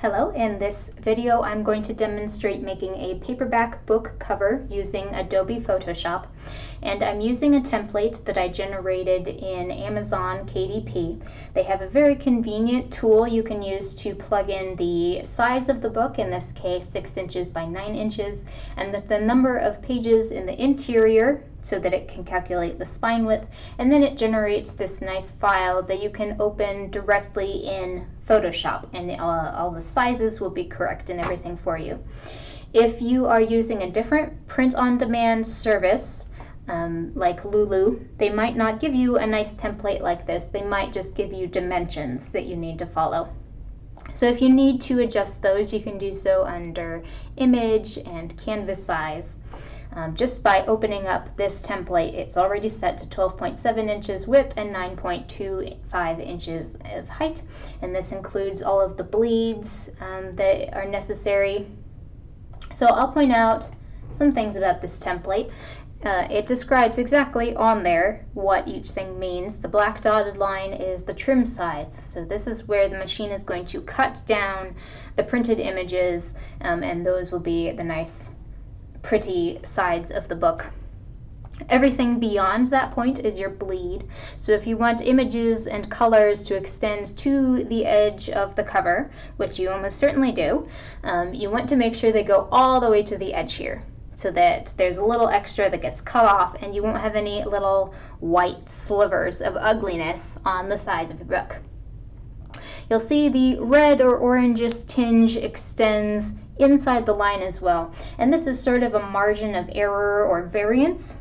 Hello, in this video I'm going to demonstrate making a paperback book cover using Adobe Photoshop and I'm using a template that I generated in Amazon KDP. They have a very convenient tool you can use to plug in the size of the book, in this case 6 inches by 9 inches, and the, the number of pages in the interior so that it can calculate the spine width and then it generates this nice file that you can open directly in Photoshop and uh, all the sizes will be correct and everything for you. If you are using a different print-on-demand service um, like Lulu, they might not give you a nice template like this. They might just give you dimensions that you need to follow. So if you need to adjust those, you can do so under Image and Canvas Size. Um, just by opening up this template, it's already set to 12.7 inches width and 9.25 inches of height. And this includes all of the bleeds um, that are necessary. So I'll point out some things about this template. Uh, it describes exactly on there what each thing means. The black dotted line is the trim size. So this is where the machine is going to cut down the printed images um, and those will be the nice pretty sides of the book. Everything beyond that point is your bleed. So if you want images and colors to extend to the edge of the cover, which you almost certainly do, um, you want to make sure they go all the way to the edge here so that there's a little extra that gets cut off and you won't have any little white slivers of ugliness on the side of the book. You'll see the red or orangish tinge extends inside the line as well. And this is sort of a margin of error or variance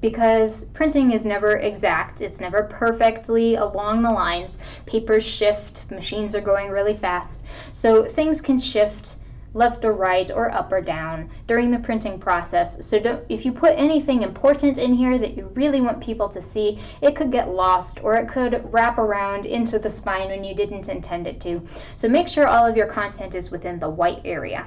because printing is never exact. It's never perfectly along the lines. Papers shift, machines are going really fast. So things can shift left or right or up or down during the printing process. So if you put anything important in here that you really want people to see, it could get lost or it could wrap around into the spine when you didn't intend it to. So make sure all of your content is within the white area.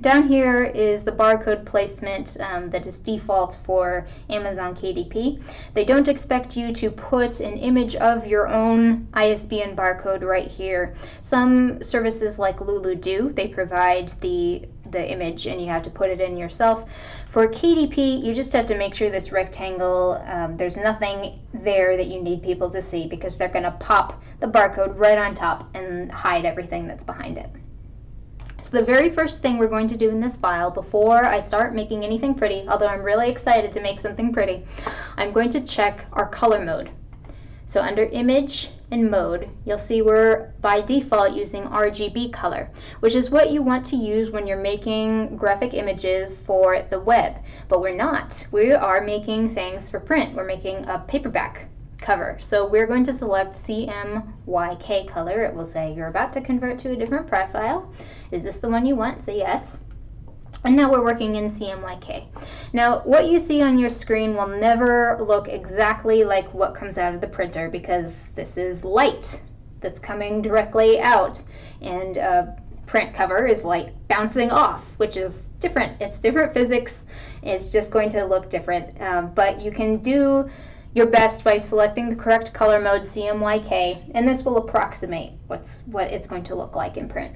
Down here is the barcode placement um, that is default for Amazon KDP. They don't expect you to put an image of your own ISBN barcode right here. Some services like Lulu do. They provide the, the image and you have to put it in yourself. For KDP, you just have to make sure this rectangle, um, there's nothing there that you need people to see because they're going to pop the barcode right on top and hide everything that's behind it. So the very first thing we're going to do in this file before I start making anything pretty, although I'm really excited to make something pretty, I'm going to check our color mode. So under image and mode, you'll see we're by default using RGB color, which is what you want to use when you're making graphic images for the web. But we're not. We are making things for print. We're making a paperback cover. So we're going to select CMYK color. It will say you're about to convert to a different profile. Is this the one you want? Say yes. And now we're working in CMYK. Now, what you see on your screen will never look exactly like what comes out of the printer because this is light that's coming directly out. And a print cover is light bouncing off, which is different. It's different physics. It's just going to look different. Um, but you can do your best by selecting the correct color mode CMYK, and this will approximate what's what it's going to look like in print.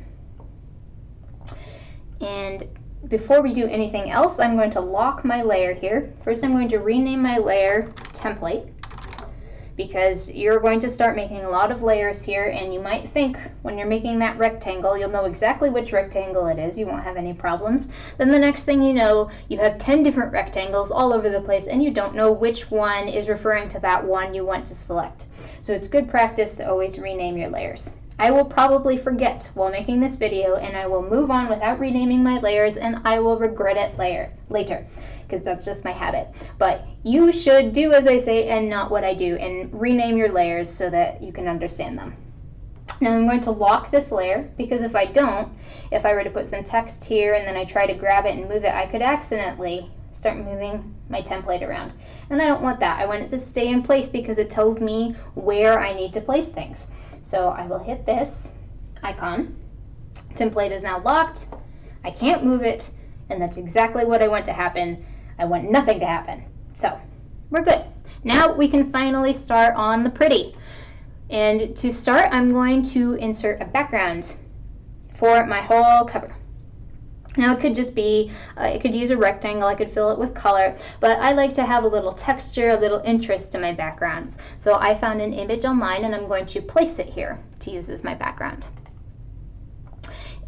And before we do anything else, I'm going to lock my layer here. First, I'm going to rename my layer template because you're going to start making a lot of layers here and you might think when you're making that rectangle you'll know exactly which rectangle it is. You won't have any problems. Then the next thing you know you have 10 different rectangles all over the place and you don't know which one is referring to that one you want to select. So it's good practice to always rename your layers I will probably forget while making this video and I will move on without renaming my layers and I will regret it later. later because that's just my habit. But you should do as I say and not what I do and rename your layers so that you can understand them. Now I'm going to lock this layer because if I don't, if I were to put some text here and then I try to grab it and move it, I could accidentally start moving my template around. And I don't want that. I want it to stay in place because it tells me where I need to place things. So I will hit this icon. Template is now locked. I can't move it, and that's exactly what I want to happen. I want nothing to happen. So we're good. Now we can finally start on the pretty. And to start, I'm going to insert a background for my whole cover. Now it could just be, uh, I could use a rectangle, I could fill it with color, but I like to have a little texture, a little interest to my backgrounds. So I found an image online and I'm going to place it here to use as my background.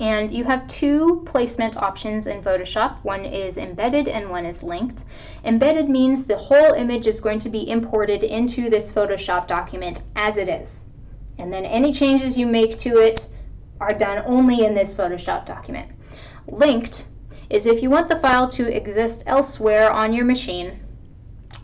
And you have two placement options in Photoshop. One is embedded and one is linked. Embedded means the whole image is going to be imported into this Photoshop document as it is. And then any changes you make to it are done only in this Photoshop document. Linked is if you want the file to exist elsewhere on your machine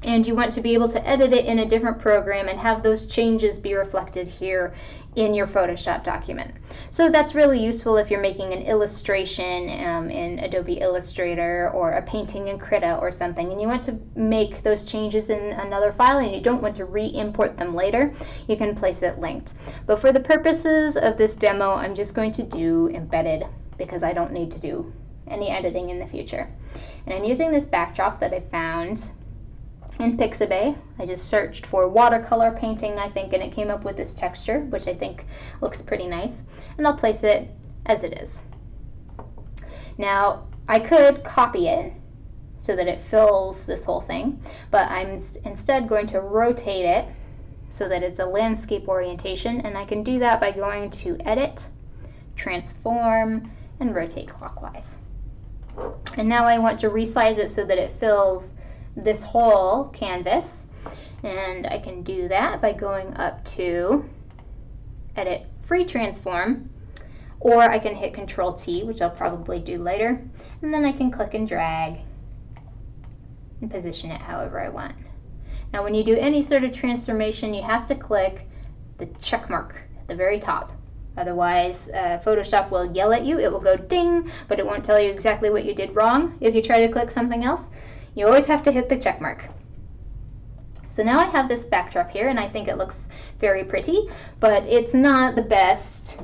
and you want to be able to edit it in a different program and have those changes be reflected here in your Photoshop document. So that's really useful if you're making an illustration um, in Adobe Illustrator or a painting in Krita or something and you want to make those changes in another file and you don't want to re-import them later, you can place it linked. But for the purposes of this demo, I'm just going to do embedded because I don't need to do any editing in the future. And I'm using this backdrop that I found in Pixabay. I just searched for watercolor painting, I think, and it came up with this texture, which I think looks pretty nice. And I'll place it as it is. Now, I could copy it so that it fills this whole thing, but I'm instead going to rotate it so that it's a landscape orientation, and I can do that by going to Edit, Transform, and rotate clockwise. And now I want to resize it so that it fills this whole canvas. And I can do that by going up to Edit Free Transform, or I can hit Control T, which I'll probably do later, and then I can click and drag and position it however I want. Now when you do any sort of transformation, you have to click the check mark at the very top. Otherwise, uh, Photoshop will yell at you. It will go ding, but it won't tell you exactly what you did wrong if you try to click something else. You always have to hit the check mark. So now I have this backdrop here, and I think it looks very pretty, but it's not the best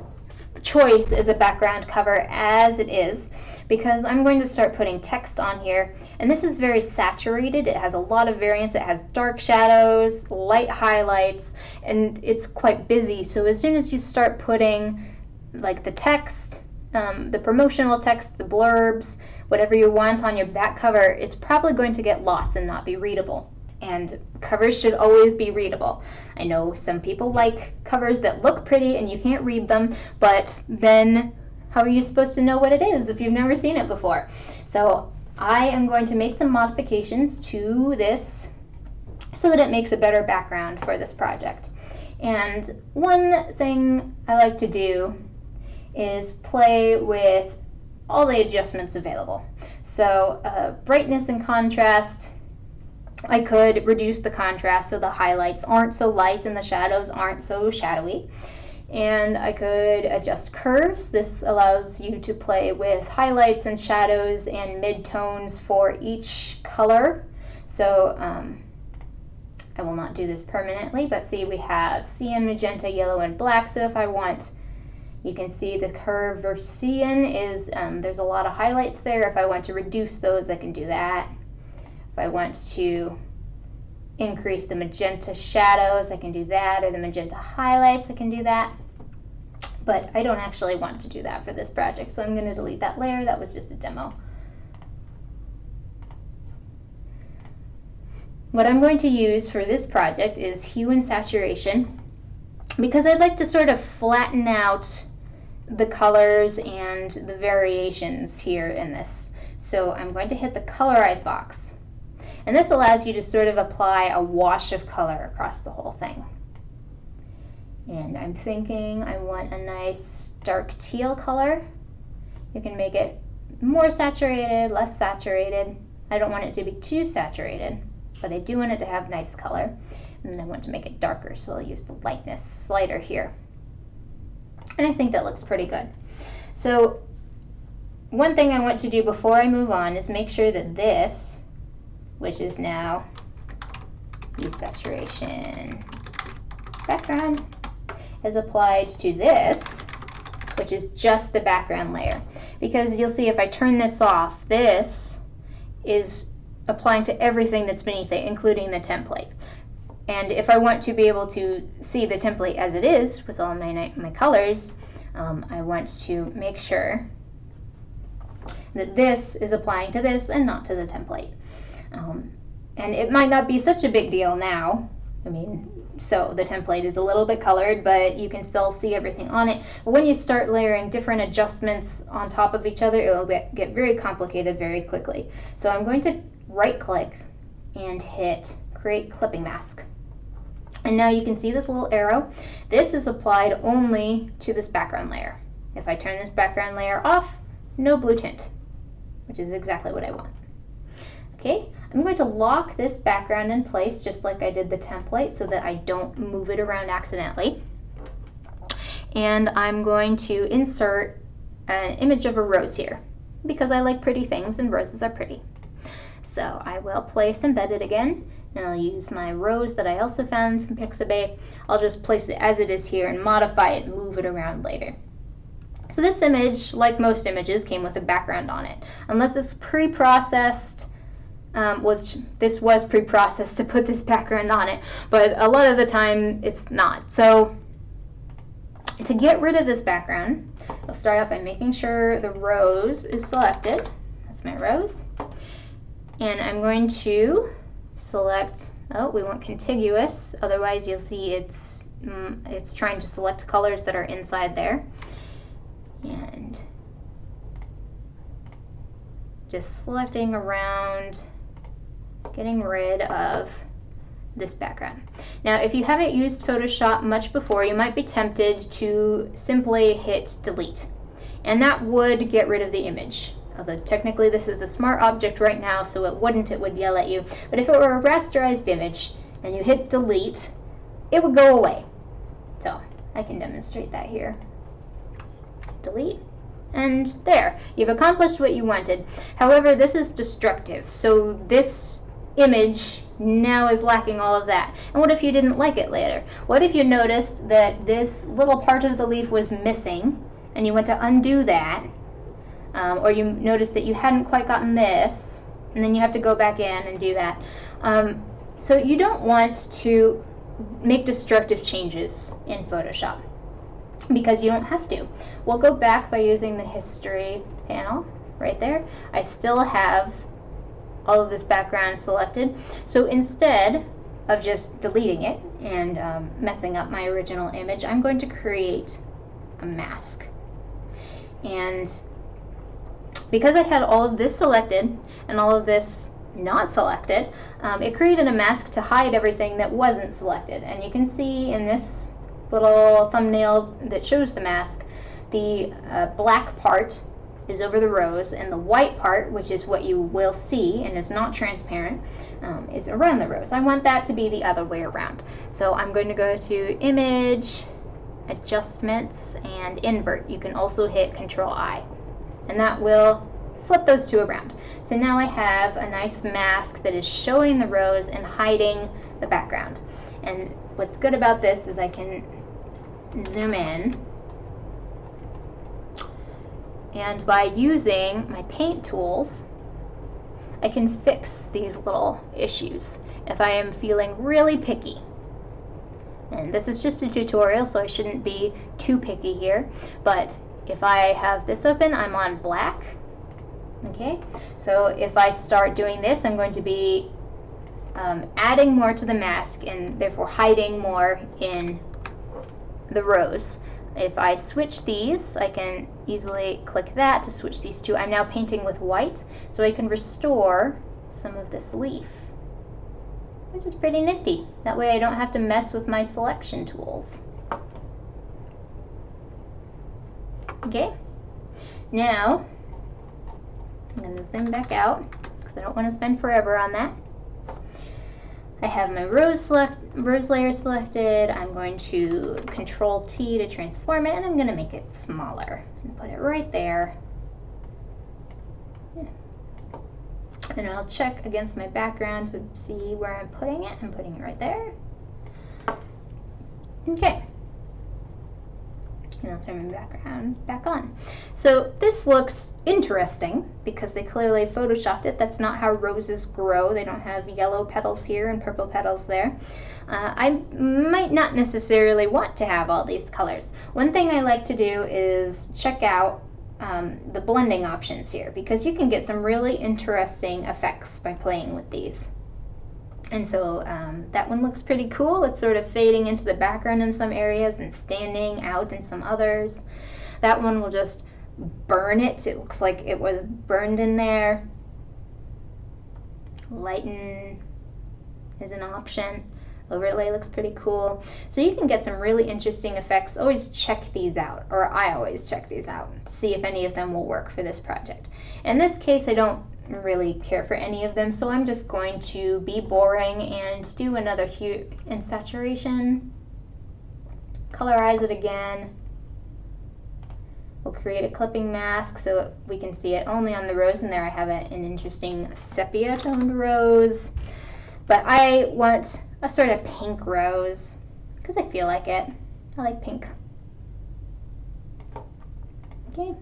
choice as a background cover as it is because I'm going to start putting text on here and this is very saturated it has a lot of variance it has dark shadows light highlights and it's quite busy. So as soon as you start putting like the text, um, the promotional text, the blurbs, whatever you want on your back cover, it's probably going to get lost and not be readable. And covers should always be readable. I know some people like covers that look pretty and you can't read them, but then how are you supposed to know what it is if you've never seen it before? So I am going to make some modifications to this so that it makes a better background for this project. And one thing I like to do is play with all the adjustments available. So uh, brightness and contrast, I could reduce the contrast so the highlights aren't so light and the shadows aren't so shadowy. And I could adjust curves. This allows you to play with highlights and shadows and midtones for each color. So um, I will not do this permanently, but see we have cyan, magenta, yellow, and black. So if I want, you can see the curve for cyan is, um, there's a lot of highlights there. If I want to reduce those, I can do that. If I want to increase the magenta shadows, I can do that, or the magenta highlights, I can do that. But I don't actually want to do that for this project, so I'm going to delete that layer. That was just a demo. What I'm going to use for this project is hue and saturation because I'd like to sort of flatten out the colors and the variations here in this. So I'm going to hit the colorize box. And this allows you to sort of apply a wash of color across the whole thing. And I'm thinking I want a nice dark teal color. You can make it more saturated, less saturated. I don't want it to be too saturated but I do want it to have nice color. And I want to make it darker, so I'll use the lightness slider here. And I think that looks pretty good. So one thing I want to do before I move on is make sure that this, which is now desaturation background, is applied to this, which is just the background layer. Because you'll see if I turn this off, this is applying to everything that's beneath it, including the template. And if I want to be able to see the template as it is with all my, my colors, um, I want to make sure that this is applying to this and not to the template. Um, and it might not be such a big deal now. I mean, so the template is a little bit colored, but you can still see everything on it. But when you start layering different adjustments on top of each other, it will get, get very complicated very quickly. So I'm going to right click and hit create clipping mask. And now you can see this little arrow. This is applied only to this background layer. If I turn this background layer off, no blue tint, which is exactly what I want. Okay, I'm going to lock this background in place just like I did the template so that I don't move it around accidentally. And I'm going to insert an image of a rose here because I like pretty things and roses are pretty. So I will place embedded again and I'll use my rose that I also found from Pixabay. I'll just place it as it is here and modify it and move it around later. So this image, like most images, came with a background on it. Unless it's pre-processed um, which this was pre-processed to put this background on it, but a lot of the time it's not. So to get rid of this background, I'll start out by making sure the rose is selected. That's my rose. And I'm going to select, oh, we want contiguous, otherwise you'll see it's, mm, it's trying to select colors that are inside there. And just selecting around getting rid of this background. Now, if you haven't used Photoshop much before, you might be tempted to simply hit delete. And that would get rid of the image. Although technically this is a smart object right now, so it wouldn't, it would yell at you. But if it were a rasterized image and you hit delete, it would go away. So I can demonstrate that here. Delete and there you've accomplished what you wanted however this is destructive so this image now is lacking all of that. And what if you didn't like it later? What if you noticed that this little part of the leaf was missing and you went to undo that? Um, or you notice that you hadn't quite gotten this and then you have to go back in and do that. Um, so you don't want to make destructive changes in Photoshop because you don't have to. We'll go back by using the history panel right there. I still have all of this background selected. So instead of just deleting it and um, messing up my original image, I'm going to create a mask. And because I had all of this selected and all of this not selected, um, it created a mask to hide everything that wasn't selected. And you can see in this little thumbnail that shows the mask, the uh, black part is over the rose, and the white part, which is what you will see and is not transparent, um, is around the rose. I want that to be the other way around. So I'm going to go to Image, Adjustments, and Invert. You can also hit Control I, and that will flip those two around. So now I have a nice mask that is showing the rose and hiding the background. And what's good about this is I can zoom in and by using my paint tools, I can fix these little issues if I am feeling really picky. And this is just a tutorial, so I shouldn't be too picky here. But if I have this open, I'm on black. Okay, so if I start doing this, I'm going to be um, adding more to the mask and therefore hiding more in the rose. If I switch these, I can easily click that to switch these two. I'm now painting with white, so I can restore some of this leaf, which is pretty nifty. That way I don't have to mess with my selection tools. Okay, now I'm going to zoom back out because I don't want to spend forever on that. I have my rose, select, rose layer selected. I'm going to control T to transform it and I'm going to make it smaller and put it right there. And I'll check against my background to see where I'm putting it. I'm putting it right there. Okay. And I'll turn my background back on. So this looks interesting because they clearly photoshopped it. That's not how roses grow. They don't have yellow petals here and purple petals there. Uh, I might not necessarily want to have all these colors. One thing I like to do is check out um, the blending options here because you can get some really interesting effects by playing with these. And so um, that one looks pretty cool. It's sort of fading into the background in some areas and standing out in some others. That one will just burn it. It looks like it was burned in there. Lighten is an option. Overlay looks pretty cool. So you can get some really interesting effects. Always check these out, or I always check these out to see if any of them will work for this project. In this case, I don't really care for any of them, so I'm just going to be boring and do another hue and saturation. Colorize it again. We'll create a clipping mask so we can see it only on the rose, and there I have an interesting sepia toned rose. But I want a sort of pink rose because I feel like it. I like pink. Okay.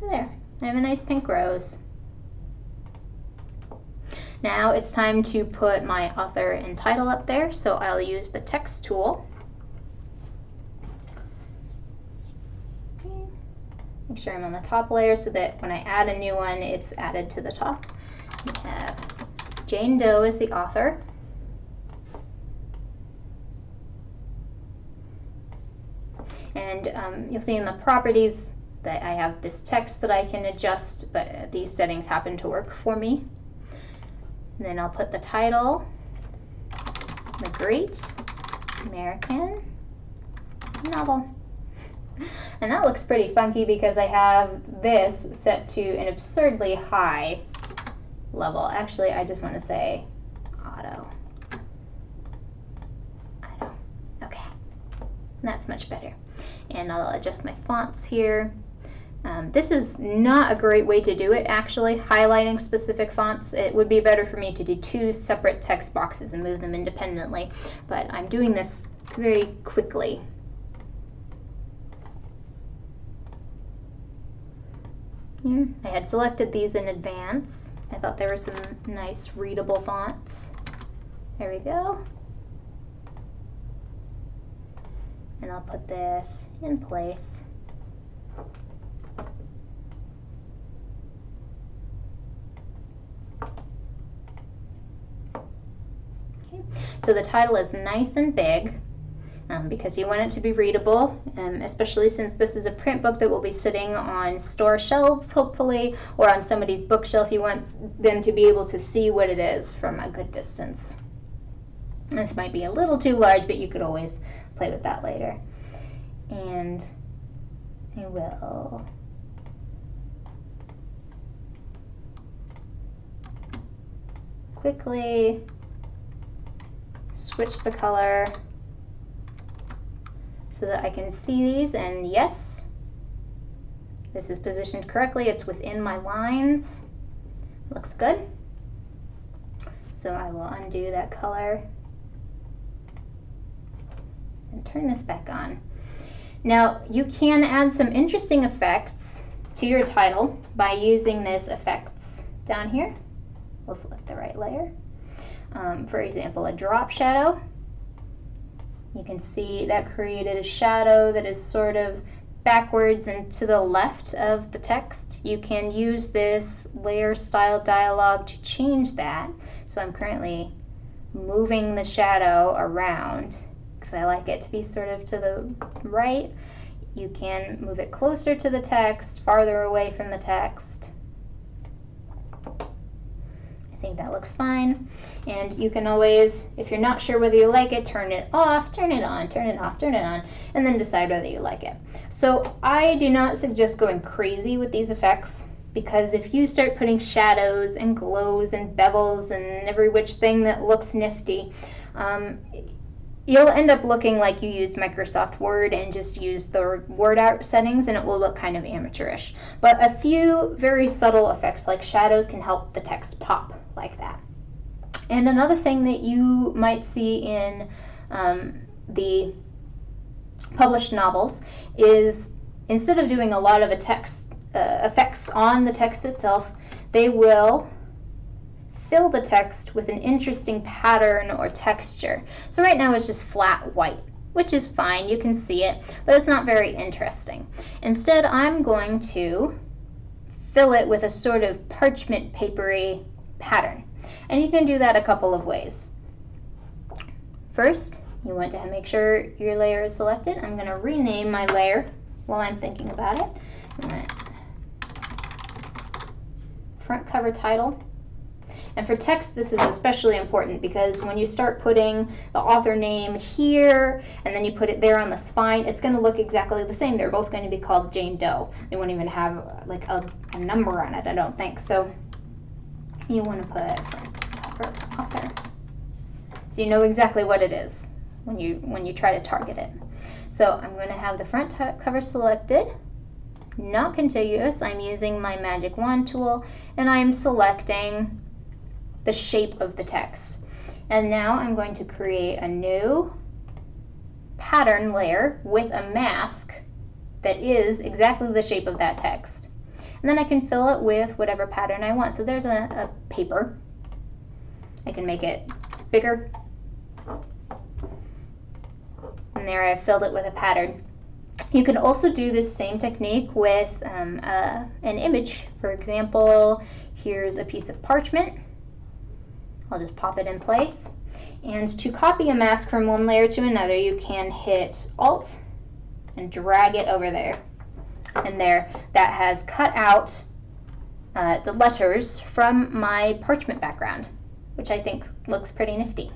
So there, I have a nice pink rose. Now it's time to put my author and title up there, so I'll use the text tool. Make sure I'm on the top layer so that when I add a new one, it's added to the top. Jane Doe is the author. And um, you'll see in the properties that I have this text that I can adjust, but uh, these settings happen to work for me. And then I'll put the title, The Great American Novel. And that looks pretty funky because I have this set to an absurdly high level. Actually, I just want to say auto. Auto. Okay. That's much better. And I'll adjust my fonts here. Um, this is not a great way to do it actually, highlighting specific fonts. It would be better for me to do two separate text boxes and move them independently, but I'm doing this very quickly. Here, I had selected these in advance. I thought there were some nice readable fonts. There we go. And I'll put this in place. So the title is nice and big um, because you want it to be readable, um, especially since this is a print book that will be sitting on store shelves, hopefully, or on somebody's bookshelf. You want them to be able to see what it is from a good distance. This might be a little too large, but you could always play with that later. And I will quickly switch the color so that I can see these and yes this is positioned correctly. It's within my lines. Looks good. So I will undo that color and turn this back on. Now you can add some interesting effects to your title by using this effects down here. We'll select the right layer um, for example, a drop shadow. You can see that created a shadow that is sort of backwards and to the left of the text. You can use this layer style dialog to change that. So I'm currently moving the shadow around because I like it to be sort of to the right. You can move it closer to the text, farther away from the text think that looks fine. And you can always, if you're not sure whether you like it, turn it off, turn it on, turn it off, turn it on, and then decide whether you like it. So I do not suggest going crazy with these effects because if you start putting shadows and glows and bevels and every which thing that looks nifty, um, you'll end up looking like you used Microsoft Word and just used the word art settings and it will look kind of amateurish. But a few very subtle effects like shadows can help the text pop like that. And another thing that you might see in um, the published novels is instead of doing a lot of text, uh, effects on the text itself, they will fill the text with an interesting pattern or texture. So right now it's just flat white, which is fine, you can see it, but it's not very interesting. Instead, I'm going to fill it with a sort of parchment papery pattern. And you can do that a couple of ways. First, you want to make sure your layer is selected. I'm going to rename my layer while I'm thinking about it. Front cover title. And for text, this is especially important because when you start putting the author name here and then you put it there on the spine, it's going to look exactly the same. They're both going to be called Jane Doe. They won't even have like a, a number on it, I don't think. So you want to put cover author. So you know exactly what it is when you when you try to target it. So I'm going to have the front cover selected, not contiguous. I'm using my magic wand tool and I'm selecting the shape of the text. And now I'm going to create a new pattern layer with a mask that is exactly the shape of that text. And then I can fill it with whatever pattern I want. So there's a, a paper. I can make it bigger. And there I've filled it with a pattern. You can also do this same technique with um, uh, an image. For example, here's a piece of parchment I'll just pop it in place. And to copy a mask from one layer to another, you can hit Alt and drag it over there. And there, that has cut out uh, the letters from my parchment background, which I think looks pretty nifty.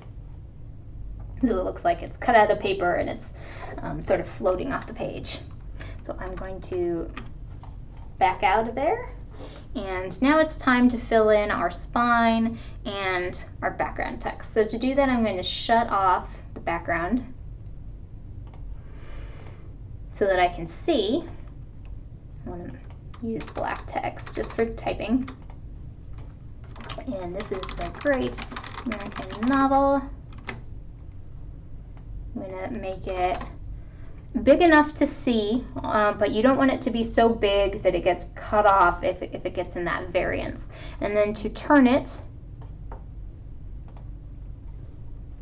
So it looks like it's cut out of paper and it's um, sort of floating off the page. So I'm going to back out of there and now it's time to fill in our spine and our background text. So to do that, I'm going to shut off the background so that I can see. Want to use black text just for typing. And this is the Great American Novel. I'm going to make it big enough to see, uh, but you don't want it to be so big that it gets cut off if, if it gets in that variance. And then to turn it,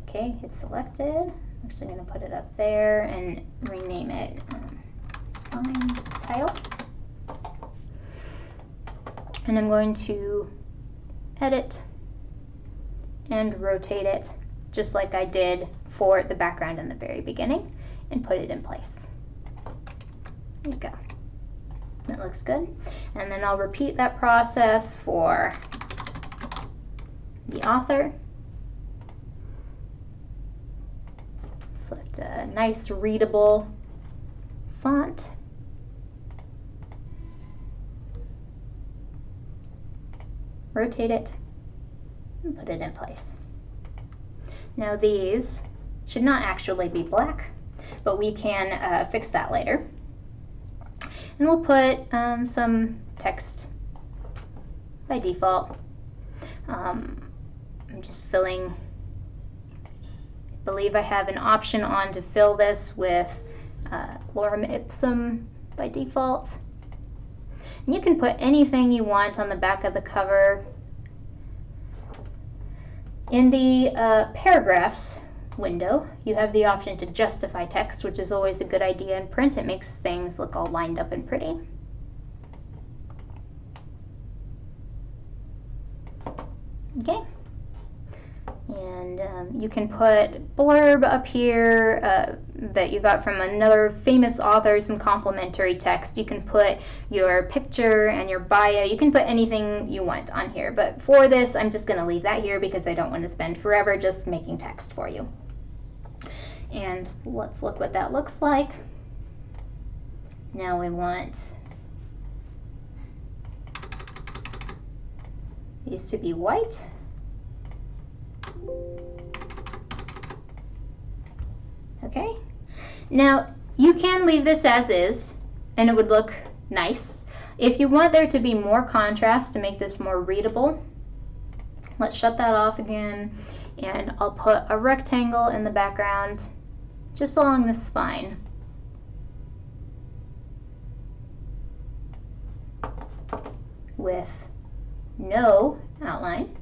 okay, it's selected. I'm actually going to put it up there and rename it um, spine title. And I'm going to edit and rotate it just like I did for the background in the very beginning and put it in place. There you go. That looks good. And then I'll repeat that process for the author. Select a nice readable font. Rotate it and put it in place. Now these should not actually be black but we can uh, fix that later. And we'll put um, some text by default. Um, I'm just filling, I believe I have an option on to fill this with uh, lorem ipsum by default. And you can put anything you want on the back of the cover. In the uh, paragraphs, window, you have the option to justify text, which is always a good idea in print. It makes things look all lined up and pretty. Okay. And um, you can put blurb up here uh, that you got from another famous author, some complimentary text. You can put your picture and your bio. You can put anything you want on here. But for this, I'm just going to leave that here because I don't want to spend forever just making text for you. And let's look what that looks like. Now we want these to be white. Okay, now you can leave this as is and it would look nice. If you want there to be more contrast to make this more readable, let's shut that off again and I'll put a rectangle in the background just along the spine. with no outline.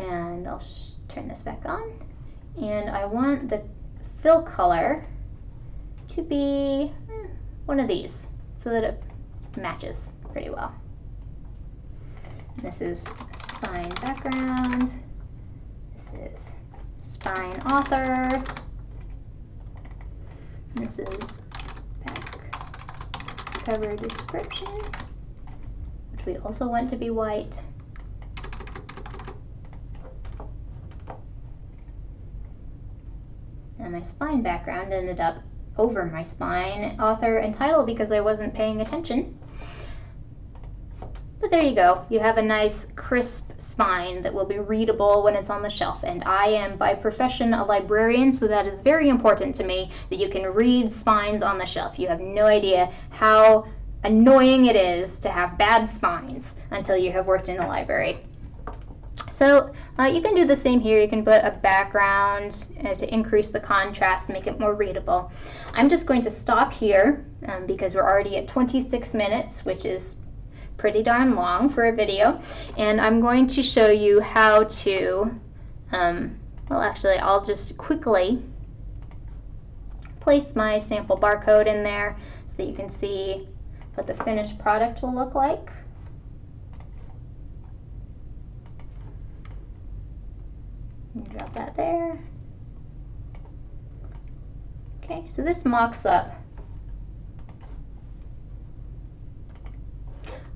And I'll turn this back on. And I want the fill color to be eh, one of these so that it matches pretty well. This is spine background. This is spine author. This is back cover description, which we also want to be white. And my spine background ended up over my spine, author and title because I wasn't paying attention. But there you go. You have a nice crisp spine that will be readable when it's on the shelf. And I am by profession a librarian, so that is very important to me that you can read spines on the shelf. You have no idea how annoying it is to have bad spines until you have worked in a library. So uh, you can do the same here. You can put a background uh, to increase the contrast, make it more readable. I'm just going to stop here um, because we're already at 26 minutes, which is pretty darn long for a video. And I'm going to show you how to, um, well actually I'll just quickly place my sample barcode in there so you can see what the finished product will look like. Drop that there. Okay, so this mocks up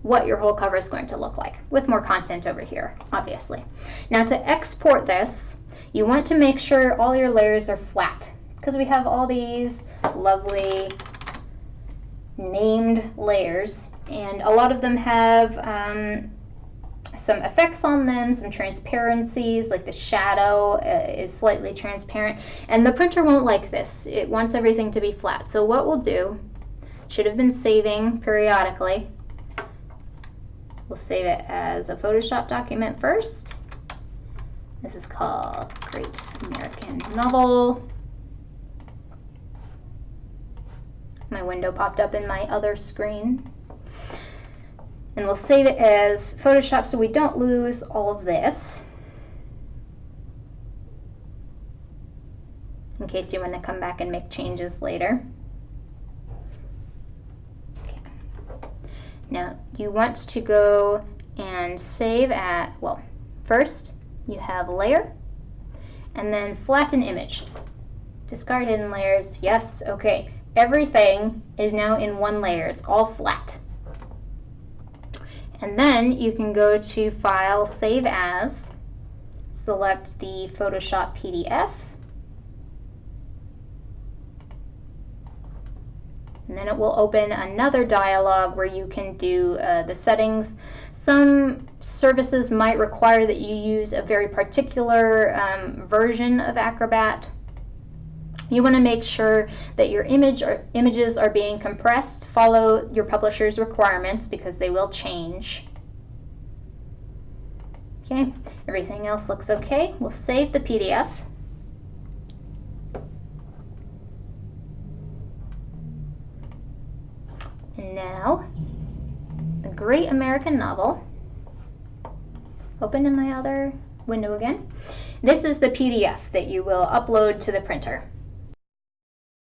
what your whole cover is going to look like with more content over here, obviously. Now to export this, you want to make sure all your layers are flat because we have all these lovely named layers and a lot of them have um, some effects on them, some transparencies, like the shadow uh, is slightly transparent. And the printer won't like this. It wants everything to be flat. So what we'll do, should have been saving periodically. We'll save it as a Photoshop document first. This is called Great American Novel. My window popped up in my other screen and we'll save it as Photoshop so we don't lose all of this. In case you want to come back and make changes later. Okay. Now you want to go and save at, well, first you have layer and then flatten image. Discard hidden layers, yes, okay. Everything is now in one layer, it's all flat. And then you can go to File, Save As, select the Photoshop PDF, and then it will open another dialog where you can do uh, the settings. Some services might require that you use a very particular um, version of Acrobat. You want to make sure that your image or images are being compressed. Follow your publisher's requirements because they will change. Okay, everything else looks okay. We'll save the PDF. And now, the Great American Novel. Open in my other window again. This is the PDF that you will upload to the printer.